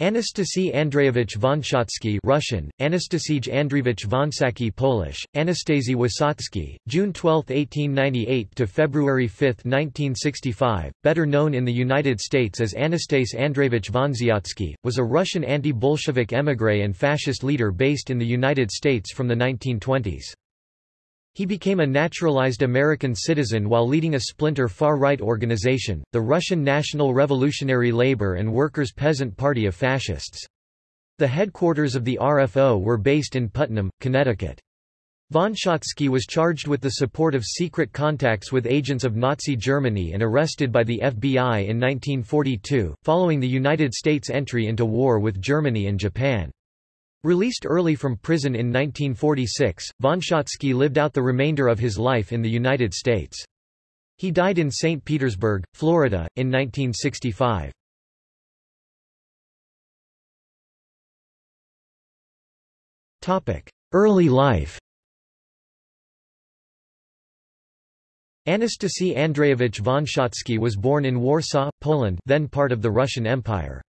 Anastasy Andreyevich Vonsyatsky Russian, Anastasij Andreevich Vonsaki Polish, Anastasy Wysocki, June 12, 1898 to February 5, 1965, better known in the United States as Anastas Andreevich Vonziotsky, was a Russian anti-Bolshevik émigré and fascist leader based in the United States from the 1920s. He became a naturalized American citizen while leading a splinter far-right organization, the Russian National Revolutionary Labor and Workers' Peasant Party of Fascists. The headquarters of the RFO were based in Putnam, Connecticut. Vonsyatsky was charged with the support of secret contacts with agents of Nazi Germany and arrested by the FBI in 1942, following the United States' entry into war with Germany and Japan. Released early from prison in 1946, Vonsyatsky lived out the remainder of his life in the United States. He died in St. Petersburg, Florida, in 1965. Early life Anastasy Andreyevich Vonsyatsky was born in Warsaw, Poland then part of the Russian Empire.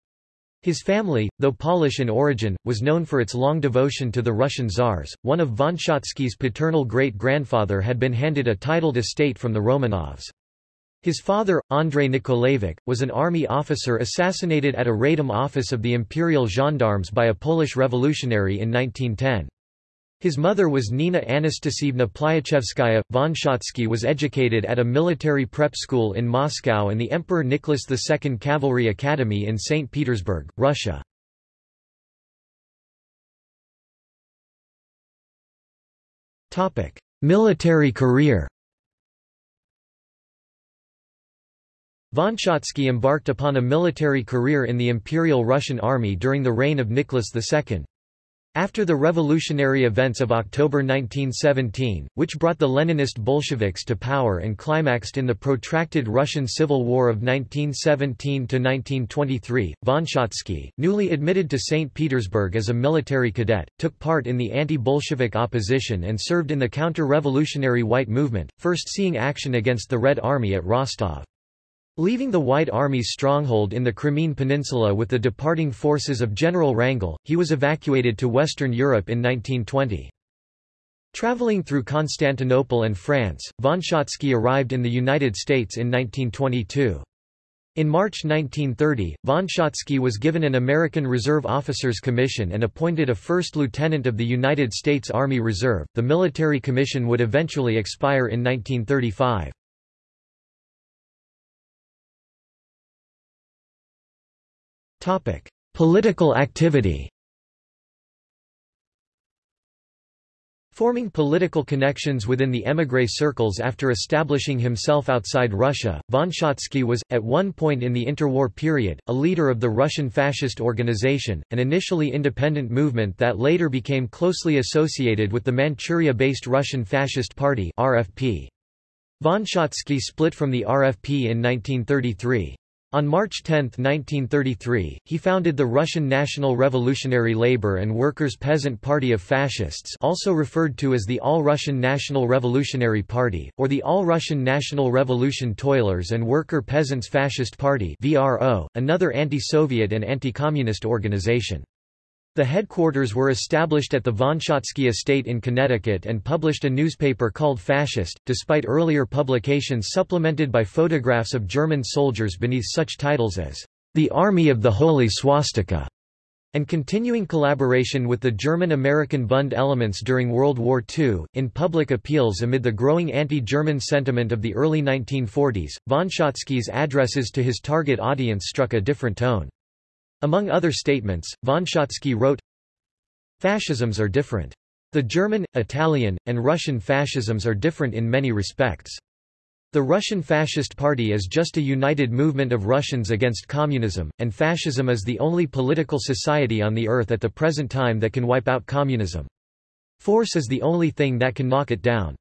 His family, though Polish in origin, was known for its long devotion to the Russian Tsars. One of Vonsyatsky's paternal great-grandfather had been handed a titled estate from the Romanovs. His father, Andrei Nikolaevich, was an army officer assassinated at a Radom office of the Imperial Gendarmes by a Polish revolutionary in 1910. His mother was Nina Anastasievna Plyachevskaya. Vonsyatsky was educated at a military prep school in Moscow and the Emperor Nicholas II Cavalry Academy in St. Petersburg, Russia. Military career Von Vonsyatsky embarked upon a military career in the Imperial Russian Army during the reign of Nicholas II. After the revolutionary events of October 1917, which brought the Leninist Bolsheviks to power and climaxed in the protracted Russian Civil War of 1917–1923, von Vonsyatsky, newly admitted to St. Petersburg as a military cadet, took part in the anti-Bolshevik opposition and served in the counter-revolutionary White Movement, first seeing action against the Red Army at Rostov. Leaving the White Army's stronghold in the Crimean Peninsula with the departing forces of General Wrangel, he was evacuated to Western Europe in 1920. Traveling through Constantinople and France, von Vonsyatsky arrived in the United States in 1922. In March 1930, von Vonsyatsky was given an American Reserve Officers Commission and appointed a first lieutenant of the United States Army Reserve. The military commission would eventually expire in 1935. Political activity Forming political connections within the émigré circles after establishing himself outside Russia, von Vonsyatsky was, at one point in the interwar period, a leader of the Russian fascist organization, an initially independent movement that later became closely associated with the Manchuria-based Russian Fascist Party RFP. Von Vonsyatsky split from the RFP in 1933. On March 10, 1933, he founded the Russian National Revolutionary Labor and Workers' Peasant Party of Fascists also referred to as the All-Russian National Revolutionary Party, or the All-Russian National Revolution Toilers and Worker Peasants Fascist Party VRO, another anti-Soviet and anti-communist organization. The headquarters were established at the Vonsyatsky estate in Connecticut and published a newspaper called Fascist, despite earlier publications supplemented by photographs of German soldiers beneath such titles as the Army of the Holy Swastika and continuing collaboration with the German-American Bund elements during World War II. In public appeals amid the growing anti-German sentiment of the early 1940s, Vonsyatsky's addresses to his target audience struck a different tone. Among other statements, von Vonsyatsky wrote, Fascisms are different. The German, Italian, and Russian fascisms are different in many respects. The Russian Fascist Party is just a united movement of Russians against communism, and fascism is the only political society on the earth at the present time that can wipe out communism. Force is the only thing that can knock it down.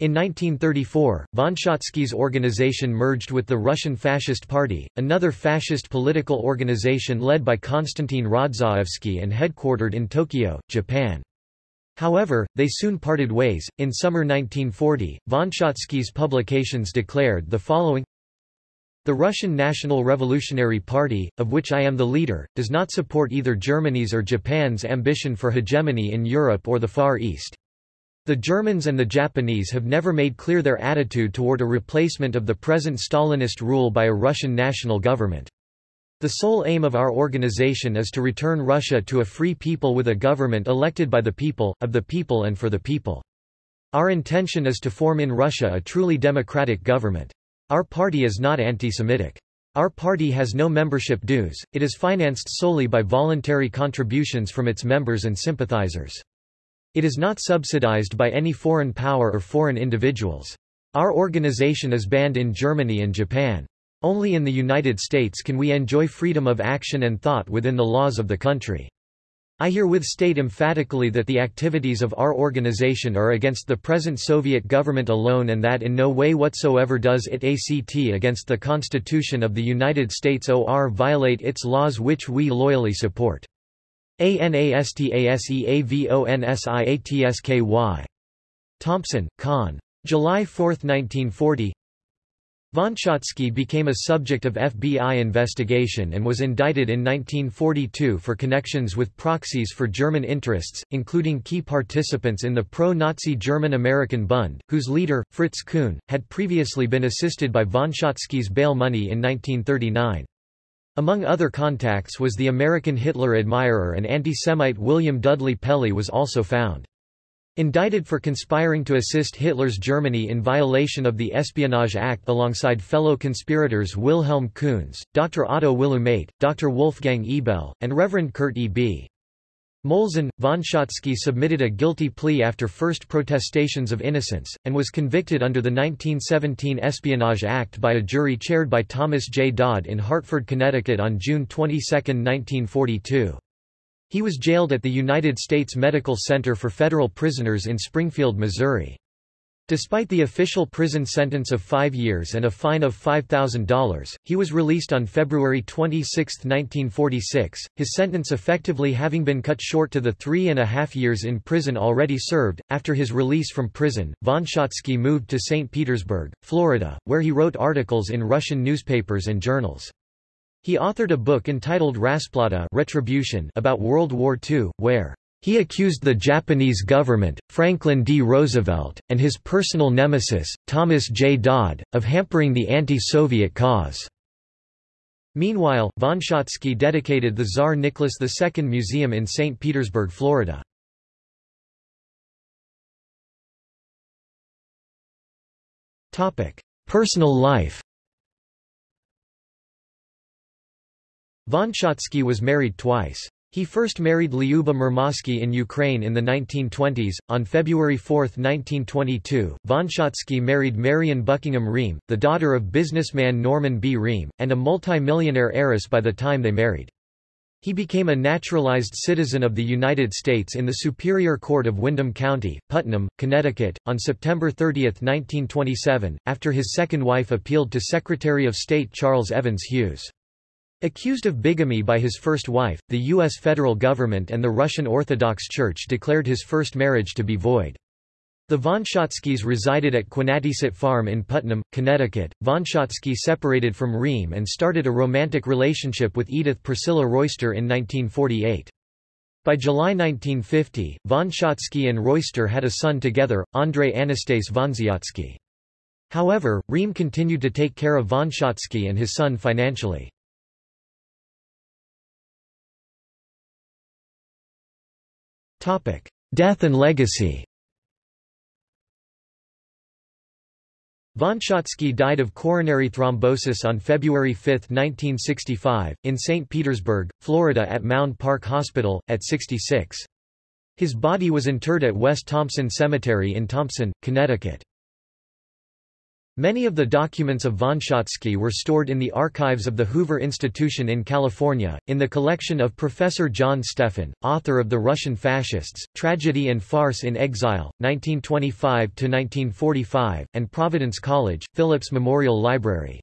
In 1934, von Vonsyatsky's organization merged with the Russian Fascist Party, another fascist political organization led by Konstantin Rodzaevsky and headquartered in Tokyo, Japan. However, they soon parted ways. In summer 1940, von Vonsyatsky's publications declared the following The Russian National Revolutionary Party, of which I am the leader, does not support either Germany's or Japan's ambition for hegemony in Europe or the Far East. The Germans and the Japanese have never made clear their attitude toward a replacement of the present Stalinist rule by a Russian national government. The sole aim of our organization is to return Russia to a free people with a government elected by the people, of the people and for the people. Our intention is to form in Russia a truly democratic government. Our party is not anti-Semitic. Our party has no membership dues, it is financed solely by voluntary contributions from its members and sympathizers. It is not subsidized by any foreign power or foreign individuals. Our organization is banned in Germany and Japan. Only in the United States can we enjoy freedom of action and thought within the laws of the country. I herewith state emphatically that the activities of our organization are against the present Soviet government alone and that in no way whatsoever does it act against the Constitution of the United States or violate its laws which we loyally support. ANASTASEAVONSIATSKY. Thompson, Con. July 4, 1940 Von Schottky became a subject of FBI investigation and was indicted in 1942 for connections with proxies for German interests, including key participants in the pro-Nazi German-American Bund, whose leader, Fritz Kuhn, had previously been assisted by von Schottky's bail money in 1939. Among other contacts was the American Hitler admirer and anti-Semite William Dudley Pelley was also found. Indicted for conspiring to assist Hitler's Germany in violation of the Espionage Act alongside fellow conspirators Wilhelm Kunz, Dr. Otto Willumeit, Dr. Wolfgang Ebel, and Reverend Kurt E. B. Molzen, von Schottky submitted a guilty plea after first protestations of innocence, and was convicted under the 1917 Espionage Act by a jury chaired by Thomas J. Dodd in Hartford, Connecticut on June 22, 1942. He was jailed at the United States Medical Center for Federal Prisoners in Springfield, Missouri. Despite the official prison sentence of five years and a fine of $5,000, he was released on February 26, 1946, his sentence effectively having been cut short to the three and a half years in prison already served. After his release from prison, von Schottky moved to St. Petersburg, Florida, where he wrote articles in Russian newspapers and journals. He authored a book entitled Rasplata Retribution about World War II, where he accused the Japanese government, Franklin D. Roosevelt, and his personal nemesis, Thomas J. Dodd, of hampering the anti-Soviet cause. Meanwhile, von Schottky dedicated the Tsar Nicholas II Museum in St. Petersburg, Florida. Personal life Von Schottky was married twice. He first married Lyuba Murmansky in Ukraine in the 1920s. On February 4, 1922, von Schottky married Marion Buckingham Ream, the daughter of businessman Norman B. Ream, and a multi-millionaire heiress by the time they married. He became a naturalized citizen of the United States in the Superior Court of Windham County, Putnam, Connecticut, on September 30, 1927, after his second wife appealed to Secretary of State Charles Evans Hughes. Accused of bigamy by his first wife, the U.S. federal government and the Russian Orthodox Church declared his first marriage to be void. The von Schottkys resided at Quinnatisset Farm in Putnam, Connecticut. Von Schottky separated from Ream and started a romantic relationship with Edith Priscilla Royster in 1948. By July 1950, von Schottky and Royster had a son together, Andrei Anastase Vonzyatsky. However, Ream continued to take care of von Schottky and his son financially. Death and legacy Von Schottky died of coronary thrombosis on February 5, 1965, in St. Petersburg, Florida at Mound Park Hospital, at 66. His body was interred at West Thompson Cemetery in Thompson, Connecticut. Many of the documents of von Schottky were stored in the archives of the Hoover Institution in California, in the collection of Professor John Stephan, author of The Russian Fascists, Tragedy and Farce in Exile, 1925–1945, and Providence College, Phillips Memorial Library.